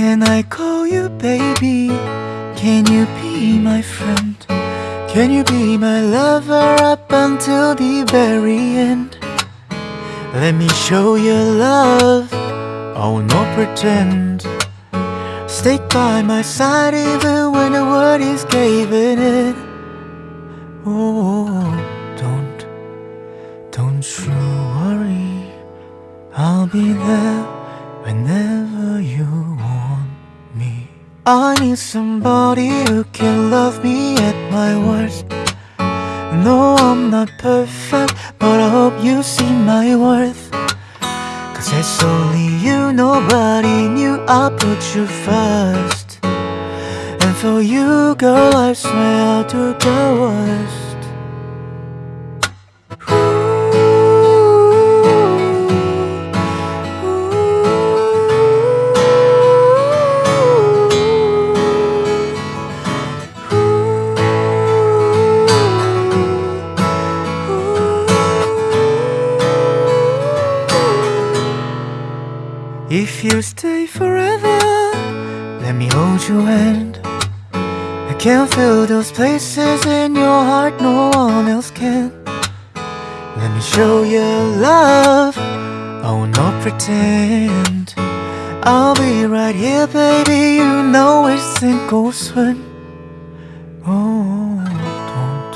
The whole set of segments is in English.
can I call you baby? Can you be my friend? Can you be my lover up until the very end? Let me show you love, oh no pretend Stay by my side even when the world is caving in Oh, don't, don't you worry I'll be there whenever you want I need somebody who can love me at my worst. No, I'm not perfect, but I hope you see my worth. Cause it's only you, nobody knew I put you first. And for you, girl, I swear I'll do the worst If you stay forever, let me hold your hand. I can feel those places in your heart no one else can. Let me show you love, I will not pretend. I'll be right here, baby, you know it's sink or swim. Oh, don't,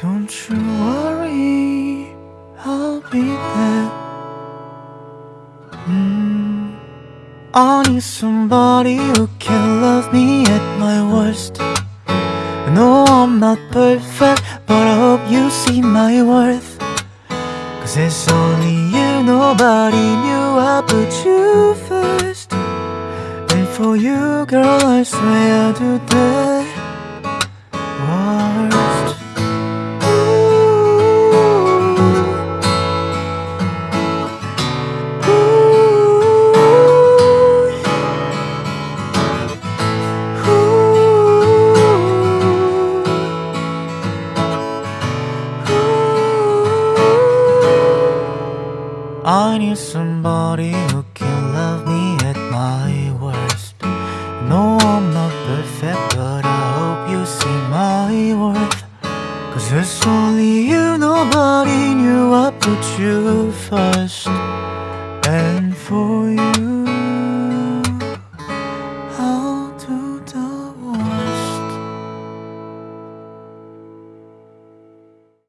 don't you worry, I need somebody who can love me at my worst. No, I'm not perfect, but I hope you see my worth. Cause it's only you, nobody knew I put you first. And for you, girl, I swear I'll do the I need somebody who can love me at my worst. No, I'm not perfect, but I hope you see my worth. Cause it's only you, nobody knew I put you first. And for